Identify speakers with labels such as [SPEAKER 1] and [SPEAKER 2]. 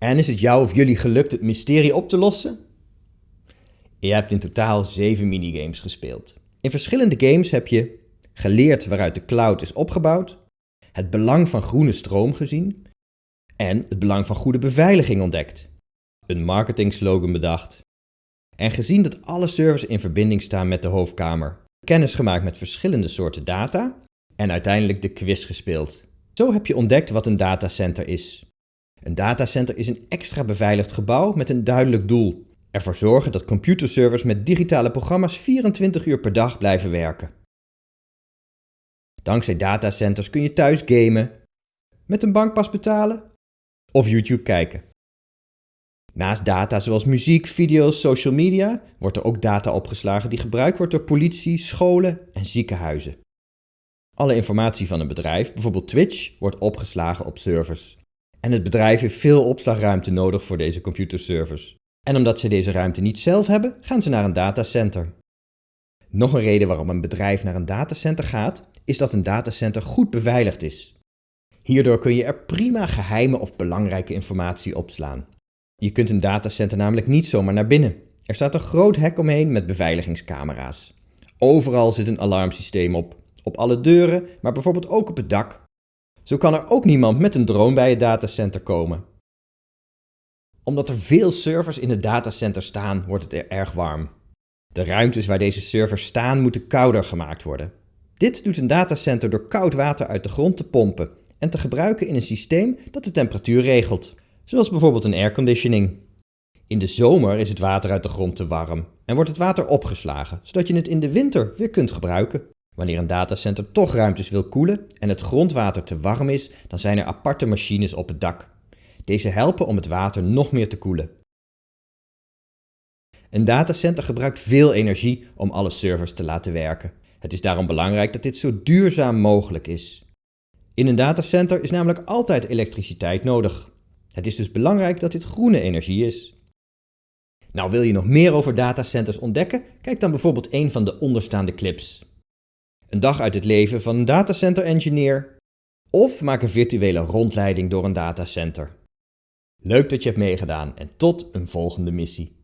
[SPEAKER 1] En is het jou of jullie gelukt het mysterie op te lossen? Je hebt in totaal 7 minigames gespeeld. In verschillende games heb je geleerd waaruit de cloud is opgebouwd, het belang van groene stroom gezien en het belang van goede beveiliging ontdekt. Een marketingslogan bedacht en gezien dat alle servers in verbinding staan met de hoofdkamer, kennis gemaakt met verschillende soorten data en uiteindelijk de quiz gespeeld. Zo heb je ontdekt wat een datacenter is. Een datacenter is een extra beveiligd gebouw met een duidelijk doel. Ervoor zorgen dat computerservers met digitale programma's 24 uur per dag blijven werken. Dankzij datacenters kun je thuis gamen, met een bankpas betalen of YouTube kijken. Naast data zoals muziek, video's, social media wordt er ook data opgeslagen die gebruikt wordt door politie, scholen en ziekenhuizen. Alle informatie van een bedrijf, bijvoorbeeld Twitch, wordt opgeslagen op servers. En het bedrijf heeft veel opslagruimte nodig voor deze computerservers. En omdat ze deze ruimte niet zelf hebben, gaan ze naar een datacenter. Nog een reden waarom een bedrijf naar een datacenter gaat, is dat een datacenter goed beveiligd is. Hierdoor kun je er prima geheime of belangrijke informatie opslaan. Je kunt een datacenter namelijk niet zomaar naar binnen. Er staat een groot hek omheen met beveiligingscamera's. Overal zit een alarmsysteem op. Op alle deuren, maar bijvoorbeeld ook op het dak. Zo kan er ook niemand met een drone bij het datacenter komen. Omdat er veel servers in het datacenter staan, wordt het er erg warm. De ruimtes waar deze servers staan moeten kouder gemaakt worden. Dit doet een datacenter door koud water uit de grond te pompen en te gebruiken in een systeem dat de temperatuur regelt, zoals bijvoorbeeld een airconditioning. In de zomer is het water uit de grond te warm en wordt het water opgeslagen, zodat je het in de winter weer kunt gebruiken. Wanneer een datacenter toch ruimtes wil koelen en het grondwater te warm is, dan zijn er aparte machines op het dak. Deze helpen om het water nog meer te koelen. Een datacenter gebruikt veel energie om alle servers te laten werken. Het is daarom belangrijk dat dit zo duurzaam mogelijk is. In een datacenter is namelijk altijd elektriciteit nodig. Het is dus belangrijk dat dit groene energie is. Nou, wil je nog meer over datacenters ontdekken? Kijk dan bijvoorbeeld een van de onderstaande clips. Een dag uit het leven van een datacenter engineer of maak een virtuele rondleiding door een datacenter. Leuk dat je hebt meegedaan en tot een volgende missie.